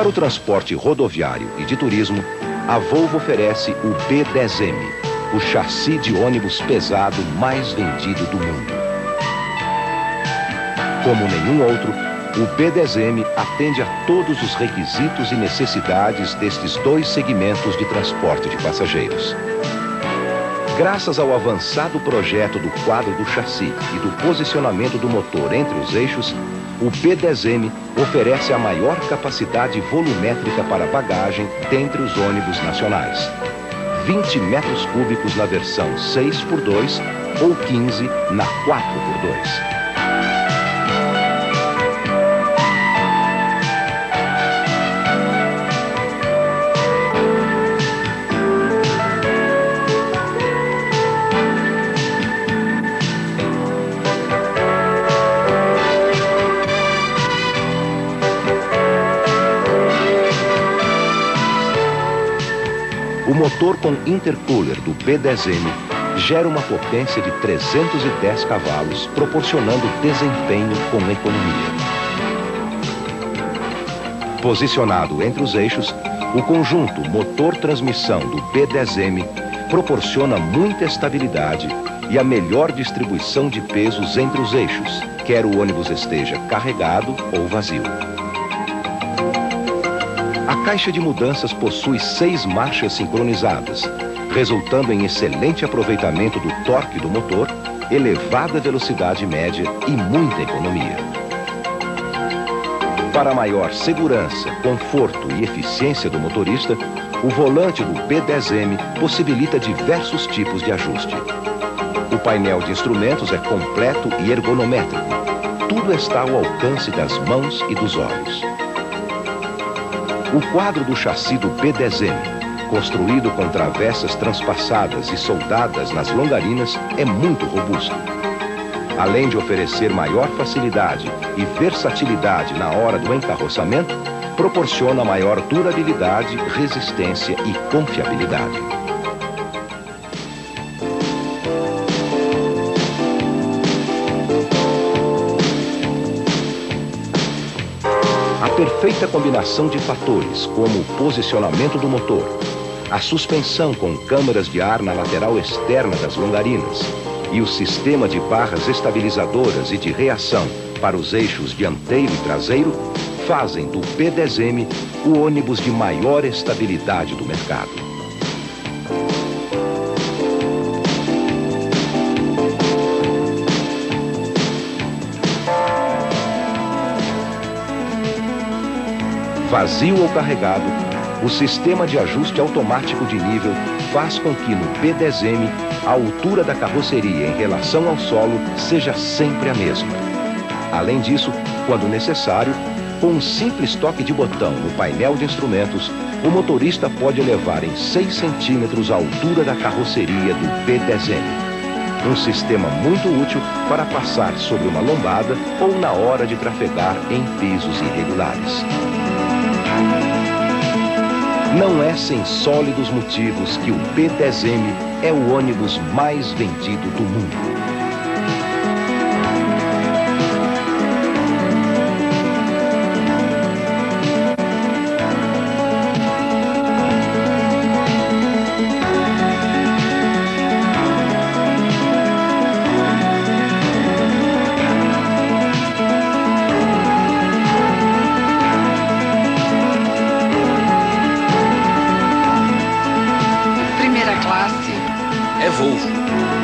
Para o transporte rodoviário e de turismo, a Volvo oferece o B10M, o chassi de ônibus pesado mais vendido do mundo. Como nenhum outro, o B10M atende a todos os requisitos e necessidades destes dois segmentos de transporte de passageiros. Graças ao avançado projeto do quadro do chassi e do posicionamento do motor entre os eixos, o B10M oferece a maior capacidade volumétrica para bagagem dentre os ônibus nacionais. 20 metros cúbicos na versão 6x2 ou 15 na 4x2. Motor com intercooler do B10M gera uma potência de 310 cavalos, proporcionando desempenho com economia. Posicionado entre os eixos, o conjunto motor-transmissão do B10M proporciona muita estabilidade e a melhor distribuição de pesos entre os eixos, quer o ônibus esteja carregado ou vazio. A caixa de mudanças possui seis marchas sincronizadas, resultando em excelente aproveitamento do torque do motor, elevada velocidade média e muita economia. Para maior segurança, conforto e eficiência do motorista, o volante do B10M possibilita diversos tipos de ajuste. O painel de instrumentos é completo e ergonométrico. Tudo está ao alcance das mãos e dos olhos. O quadro do chassi do B10M, construído com travessas transpassadas e soldadas nas longarinas, é muito robusto. Além de oferecer maior facilidade e versatilidade na hora do encarroçamento, proporciona maior durabilidade, resistência e confiabilidade. Perfeita combinação de fatores, como o posicionamento do motor, a suspensão com câmaras de ar na lateral externa das longarinas e o sistema de barras estabilizadoras e de reação para os eixos dianteiro e traseiro, fazem do P10M o ônibus de maior estabilidade do mercado. Vazio ou carregado, o sistema de ajuste automático de nível faz com que no P10M a altura da carroceria em relação ao solo seja sempre a mesma. Além disso, quando necessário, com um simples toque de botão no painel de instrumentos, o motorista pode elevar em 6 centímetros a altura da carroceria do P10M. Um sistema muito útil para passar sobre uma lombada ou na hora de trafegar em pisos irregulares. Não é sem sólidos motivos que o P10M é o ônibus mais vendido do mundo. Volvo.